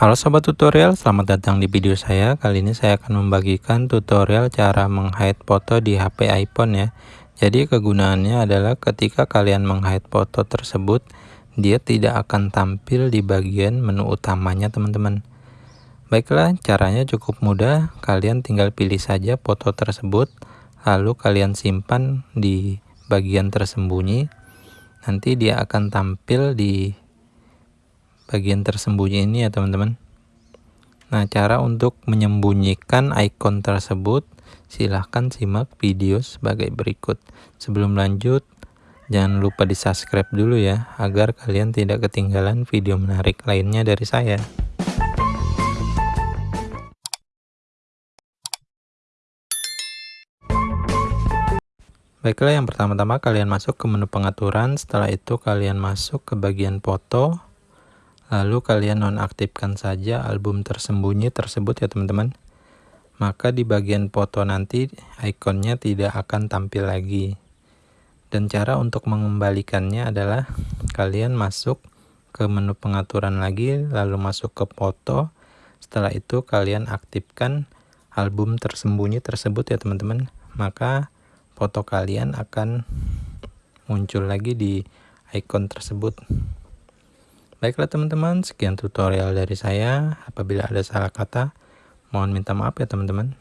Halo sobat tutorial, selamat datang di video saya. Kali ini saya akan membagikan tutorial cara menghide foto di HP iPhone ya. Jadi kegunaannya adalah ketika kalian menghide foto tersebut, dia tidak akan tampil di bagian menu utamanya teman-teman. Baiklah, caranya cukup mudah. Kalian tinggal pilih saja foto tersebut, lalu kalian simpan di bagian tersembunyi. Nanti dia akan tampil di bagian tersembunyi ini ya teman-teman nah cara untuk menyembunyikan icon tersebut silahkan simak video sebagai berikut sebelum lanjut jangan lupa di subscribe dulu ya agar kalian tidak ketinggalan video menarik lainnya dari saya Baiklah, yang pertama-tama kalian masuk ke menu pengaturan. Setelah itu, kalian masuk ke bagian foto. Lalu kalian nonaktifkan saja album tersembunyi tersebut ya teman-teman. Maka di bagian foto nanti ikonnya tidak akan tampil lagi. Dan cara untuk mengembalikannya adalah kalian masuk ke menu pengaturan lagi, lalu masuk ke foto. Setelah itu kalian aktifkan album tersembunyi tersebut ya teman-teman. Maka foto kalian akan muncul lagi di icon tersebut. Baiklah teman-teman, sekian tutorial dari saya. Apabila ada salah kata, mohon minta maaf ya teman-teman.